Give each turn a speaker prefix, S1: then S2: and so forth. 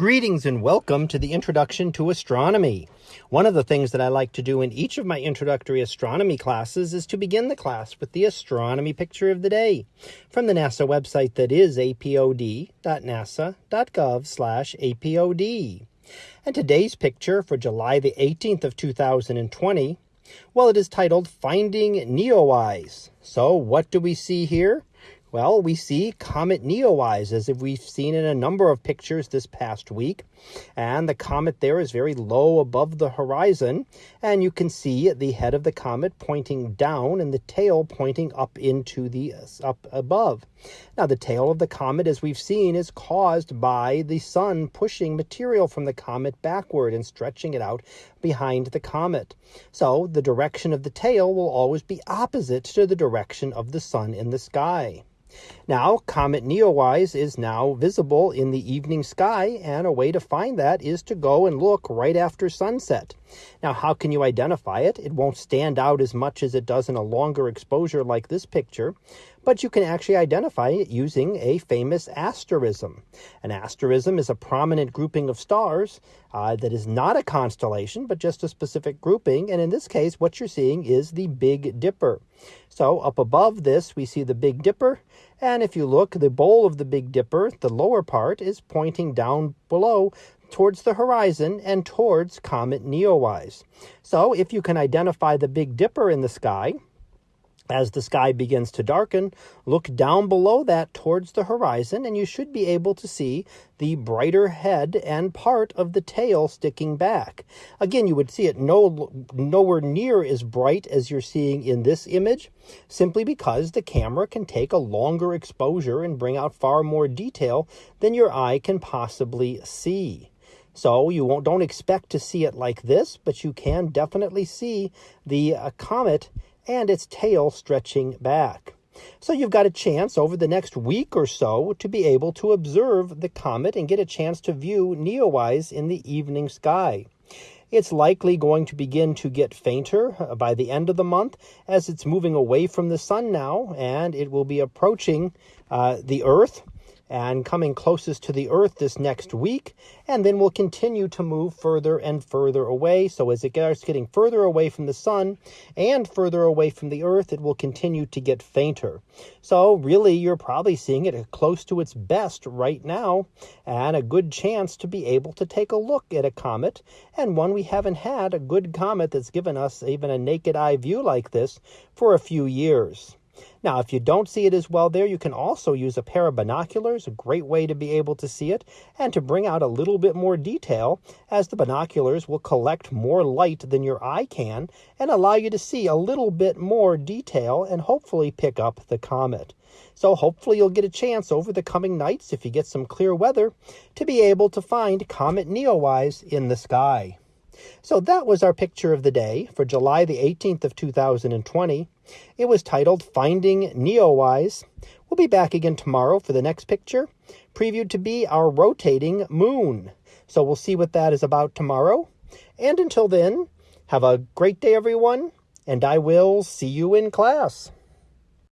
S1: Greetings and welcome to the introduction to astronomy. One of the things that I like to do in each of my introductory astronomy classes is to begin the class with the astronomy picture of the day from the NASA website that is apod.nasa.gov slash apod. And today's picture for July the 18th of 2020, well, it is titled Finding Neowise. So what do we see here? Well, we see Comet Neowise, as if we've seen in a number of pictures this past week. And the comet there is very low above the horizon. And you can see the head of the comet pointing down and the tail pointing up into the up above. Now, the tail of the comet, as we've seen, is caused by the sun pushing material from the comet backward and stretching it out behind the comet. So the direction of the tail will always be opposite to the direction of the sun in the sky. Now, Comet Neowise is now visible in the evening sky, and a way to find that is to go and look right after sunset. Now, how can you identify it? It won't stand out as much as it does in a longer exposure like this picture, but you can actually identify it using a famous asterism. An asterism is a prominent grouping of stars uh, that is not a constellation, but just a specific grouping. And in this case, what you're seeing is the Big Dipper. So up above this, we see the Big Dipper. And if you look, the bowl of the Big Dipper, the lower part, is pointing down below towards the horizon and towards comet Neowise. So if you can identify the Big Dipper in the sky, as the sky begins to darken, look down below that towards the horizon, and you should be able to see the brighter head and part of the tail sticking back. Again, you would see it no, nowhere near as bright as you're seeing in this image, simply because the camera can take a longer exposure and bring out far more detail than your eye can possibly see. So you won't, don't expect to see it like this, but you can definitely see the uh, comet and its tail stretching back. So you've got a chance over the next week or so to be able to observe the comet and get a chance to view Neowise in the evening sky. It's likely going to begin to get fainter uh, by the end of the month as it's moving away from the sun now and it will be approaching uh, the Earth and coming closest to the Earth this next week, and then will continue to move further and further away. So, as it starts getting further away from the Sun and further away from the Earth, it will continue to get fainter. So, really, you're probably seeing it close to its best right now, and a good chance to be able to take a look at a comet, and one we haven't had a good comet that's given us even a naked eye view like this for a few years. Now, if you don't see it as well there, you can also use a pair of binoculars, a great way to be able to see it, and to bring out a little bit more detail, as the binoculars will collect more light than your eye can and allow you to see a little bit more detail and hopefully pick up the comet. So, hopefully, you'll get a chance over the coming nights, if you get some clear weather, to be able to find Comet Neowise in the sky. So that was our picture of the day for July the 18th of 2020. It was titled Finding Neowise. We'll be back again tomorrow for the next picture, previewed to be our rotating moon. So we'll see what that is about tomorrow. And until then, have a great day, everyone, and I will see you in class.